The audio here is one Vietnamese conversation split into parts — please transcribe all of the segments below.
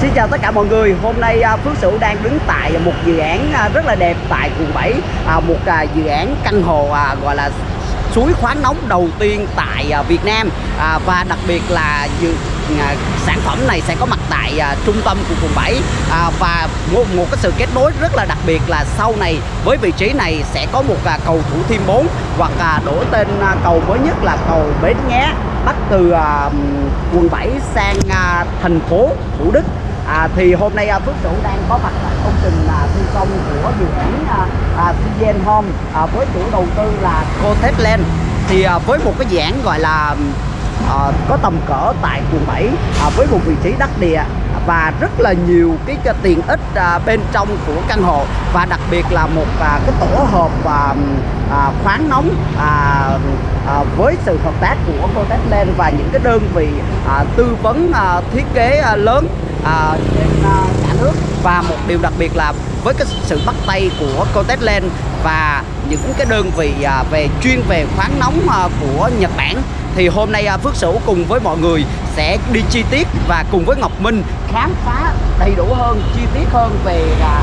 Xin chào tất cả mọi người. Hôm nay à, Phước Sửu đang đứng tại một dự án à, rất là đẹp tại quận 7, à, một dự án căn hộ gọi là suối khoáng nóng đầu tiên tại Việt Nam. Và đặc biệt là dự, sản phẩm này sẽ có mặt tại à, trung tâm của quận 7 à, và một, một cái sự kết nối rất là đặc biệt là sau này với vị trí này sẽ có một à, cầu Thủ Thiêm 4 hoặc à, đổi tên à, cầu mới nhất là cầu Bến Nghé bắt từ à, quận 7 sang à, thành phố Thủ Đức. À, thì hôm nay à, Phước Sửu đang có mặt tại công trình à, thi công của dự án à, à, Home à, với chủ đầu tư là Cotech Land. Thì à, với một cái dự án gọi là à, có tầm cỡ tại quận 7 à, với một vị trí đắc địa và rất là nhiều cái, cái tiện ích à, bên trong của căn hộ và đặc biệt là một à, cái tổ hợp à, à, khoáng nóng à, à, với sự hợp tác của Cotech Land và những cái đơn vị à, tư vấn à, thiết kế à, lớn à, trên à, cả nước. Và một điều đặc biệt là với cái sự bắt tay của Cotech Land và những cái đơn vị à, về chuyên về khoáng nóng à, của Nhật Bản thì hôm nay à, Phước Sửu cùng với mọi người sẽ đi chi tiết và cùng với Ngọc Minh khám phá đầy đủ hơn chi tiết hơn về à,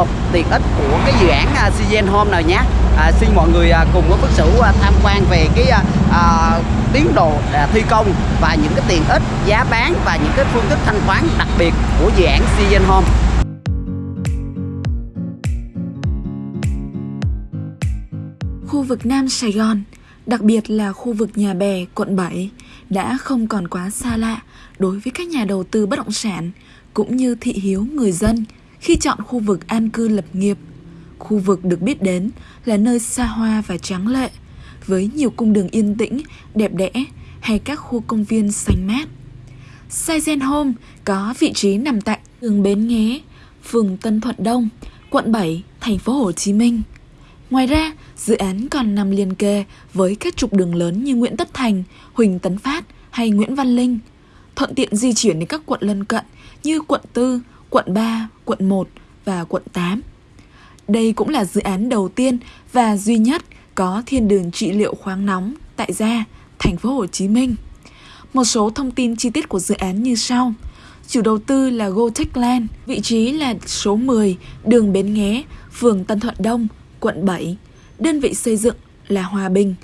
hợp tiện ích của cái dự án à, Sigen Home nào nhé. À, xin mọi người à, cùng với Phước Sửu à, tham quan về cái à, tiến độ à, thi công và những cái tiện ích giá bán và những cái phương thức thanh toán đặc biệt của dự án Sigen Home. Khu vực Nam Sài Gòn, đặc biệt là khu vực nhà bè, quận 7, đã không còn quá xa lạ đối với các nhà đầu tư bất động sản cũng như thị hiếu người dân khi chọn khu vực an cư lập nghiệp. Khu vực được biết đến là nơi xa hoa và tráng lệ, với nhiều cung đường yên tĩnh, đẹp đẽ hay các khu công viên xanh mát. Saizen Home có vị trí nằm tại đường Bến Nghé, phường Tân Thuận Đông, quận 7, thành phố Hồ Chí Minh. Ngoài ra, dự án còn nằm liền kề với các trục đường lớn như Nguyễn Tất Thành, Huỳnh Tấn Phát hay Nguyễn Văn Linh, thuận tiện di chuyển đến các quận lân cận như quận 4, quận 3, quận 1 và quận 8. Đây cũng là dự án đầu tiên và duy nhất có thiên đường trị liệu khoáng nóng tại gia, thành phố Hồ Chí Minh. Một số thông tin chi tiết của dự án như sau. Chủ đầu tư là Gotech Land, vị trí là số 10, đường Bến Nghé, phường Tân Thuận Đông, quận 7. Đơn vị xây dựng là Hòa Bình.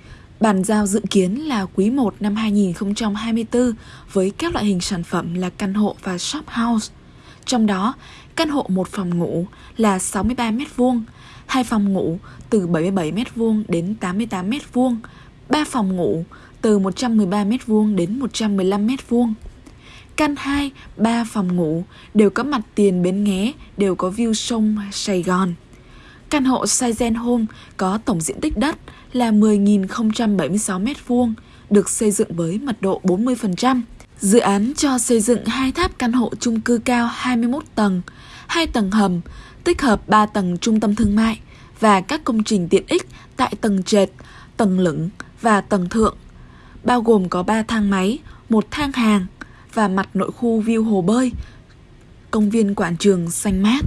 Bàn giao dự kiến là quý 1 năm 2024 với các loại hình sản phẩm là căn hộ và shop house. Trong đó, căn hộ một phòng ngủ là 63 m2, hai phòng ngủ từ 77 m2 đến 88 m2, ba phòng ngủ từ 113 m2 đến 115 m2. Căn 2, 3 phòng ngủ đều có mặt tiền bến nghé, đều có view sông Sài Gòn. Căn hộ Saizen Home có tổng diện tích đất là 10.076 m2, được xây dựng với mật độ 40%. Dự án cho xây dựng hai tháp căn hộ chung cư cao 21 tầng, hai tầng hầm, tích hợp 3 tầng trung tâm thương mại và các công trình tiện ích tại tầng trệt, tầng lửng và tầng thượng, bao gồm có 3 thang máy, một thang hàng và mặt nội khu view hồ bơi, công viên quảng trường xanh mát.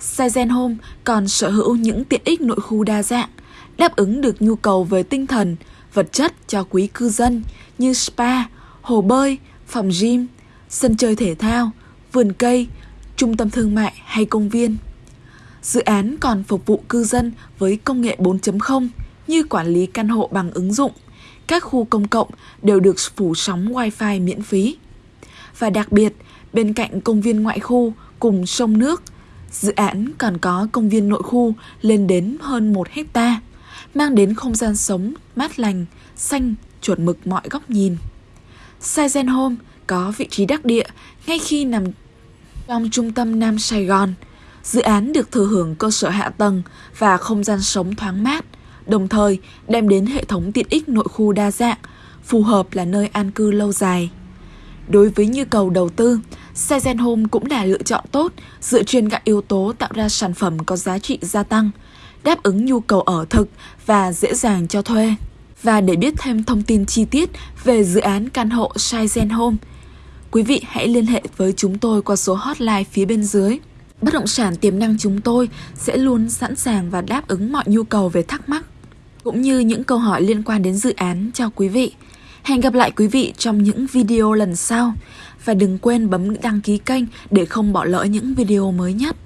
Saizen Home còn sở hữu những tiện ích nội khu đa dạng, đáp ứng được nhu cầu về tinh thần, vật chất cho quý cư dân như spa, hồ bơi, phòng gym, sân chơi thể thao, vườn cây, trung tâm thương mại hay công viên. Dự án còn phục vụ cư dân với công nghệ 4.0 như quản lý căn hộ bằng ứng dụng. Các khu công cộng đều được phủ sóng Wi-Fi miễn phí. Và đặc biệt, bên cạnh công viên ngoại khu cùng sông nước, dự án còn có công viên nội khu lên đến hơn 1 hecta, mang đến không gian sống mát lành, xanh, chuẩn mực mọi góc nhìn. Saizen Home có vị trí đắc địa ngay khi nằm trong trung tâm Nam Sài Gòn. Dự án được thừa hưởng cơ sở hạ tầng và không gian sống thoáng mát, đồng thời đem đến hệ thống tiện ích nội khu đa dạng, phù hợp là nơi an cư lâu dài. Đối với nhu cầu đầu tư, Saizen Home cũng là lựa chọn tốt dựa trên các yếu tố tạo ra sản phẩm có giá trị gia tăng, đáp ứng nhu cầu ở thực và dễ dàng cho thuê. Và để biết thêm thông tin chi tiết về dự án căn hộ shizen Home, quý vị hãy liên hệ với chúng tôi qua số hotline phía bên dưới. Bất động sản tiềm năng chúng tôi sẽ luôn sẵn sàng và đáp ứng mọi nhu cầu về thắc mắc, cũng như những câu hỏi liên quan đến dự án cho quý vị. Hẹn gặp lại quý vị trong những video lần sau. Và đừng quên bấm đăng ký kênh để không bỏ lỡ những video mới nhất.